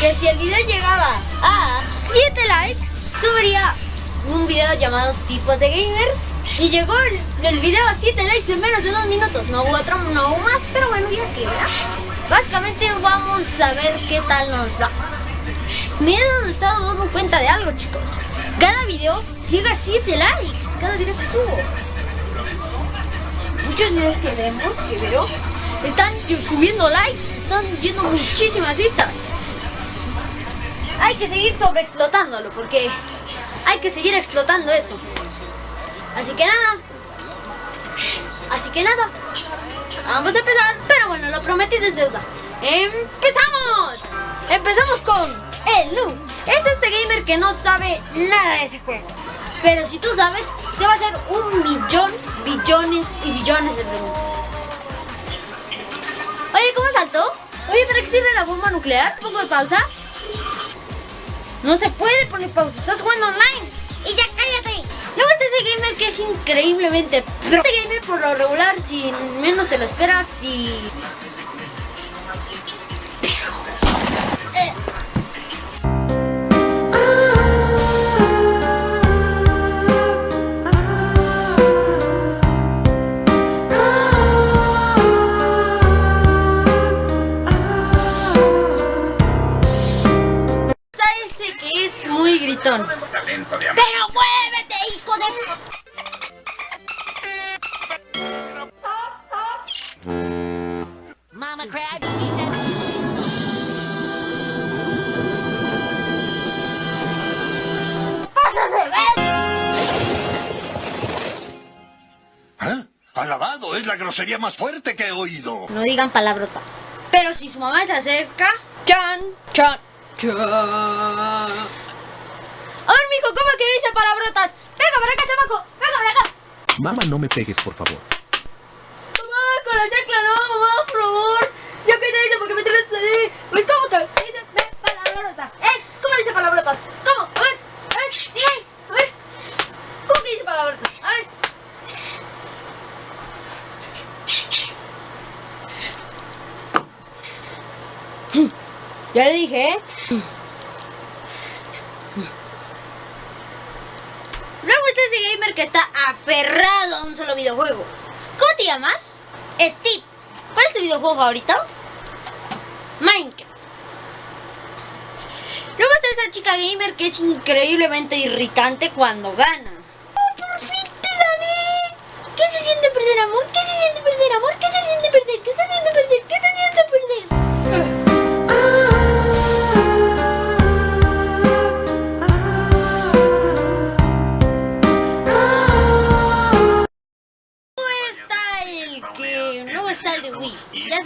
que si el video llegaba a 7 likes, subiría un video llamado Tipos de Gamer. Y llegó el, video a 7 likes en menos de 2 minutos. No hubo otro, no hubo más, pero bueno, ya que. Básicamente vamos a ver qué tal nos va. Me he estado dando cuenta de algo, chicos. Cada video llega a 7 likes. Cada video que subo. Muchos videos que vemos, que veo, están subiendo likes, están viendo muchísimas vistas. Hay que seguir sobreexplotándolo porque hay que seguir explotando eso. Así que nada. Así que nada. Vamos a empezar, pero bueno, lo prometí desde deuda. ¡Empezamos! Empezamos con el Lu. Es este gamer que no sabe nada de ese juego. Pero si tú sabes, te va a hacer un millón, billones y billones de preguntas. Oye, ¿cómo saltó? Oye, ¿para qué sirve la bomba nuclear? ¿Un poco de pausa? No se puede poner pausa, estás jugando online. Y ya cállate. Luego está ese gamer que es increíblemente pro. Este gamer por lo regular, si menos te lo esperas. Está Alabado, es la grosería más fuerte que he oído. No digan palabrota. Pero si su mamá se acerca... ¡Chan! ¡Chan! ¡Chan! A ver, mijo, ¿cómo que dice palabrotas? Venga para acá, chamaco. Venga para acá. Mamá, no me pegues, por favor. Mamá, con la chancla no, mamá, por favor. Yo qué te dice porque me traes así. Pues, ¿cómo te dice palabrotas? ¿Eh? ¿Cómo dice palabrotas? ¿Cómo? A ver, a ver, dime, a ver. ¿Cómo que dice palabrotas? A ver. Ya le dije, ¿eh? Luego está ese gamer que está aferrado a un solo videojuego. ¿Cómo te llamas? Steve. ¿Cuál es tu videojuego favorito? Minecraft. Luego está esa chica gamer que es increíblemente irritante cuando gana. ¡Oh, por fin te gané! ¿Qué se siente perder amor? ¿Qué se siente perder amor? ¿Qué se siente perder? ¿Qué se siente perder? ¿Qué se siente perder?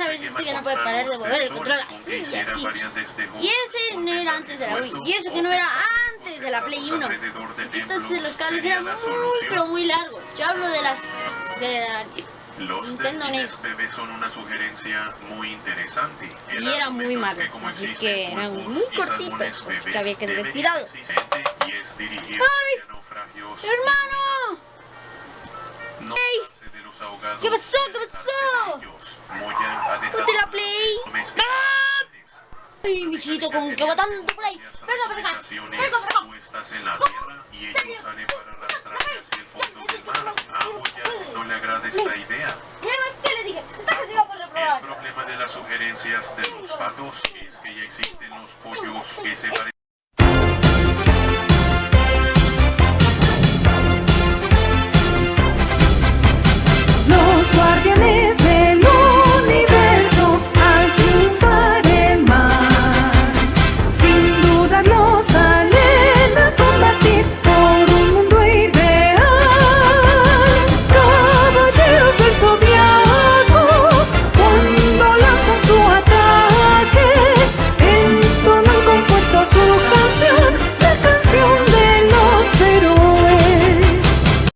Ya sabes que no puede parar de mover el control así y así. Y ese no era antes de la Wii. Y eso que no era antes de la Play 1. Entonces los cables eran muy pero muy largos. Yo hablo de las de la Los Nintendo NES. bebés son una sugerencia muy interesante. Y era muy malo, así que eran muy cortitos, así que había que tener cuidado. Ay, mijito, con que botando tu play. Venga para acá. Venga para acá. En la tierra y ellos salen para arrastrarse hacia el fondo del mar. A Moya no le agrada esta idea. ¿Qué le dije? El problema de las sugerencias de los patos es que ya existen los pollos que se parecen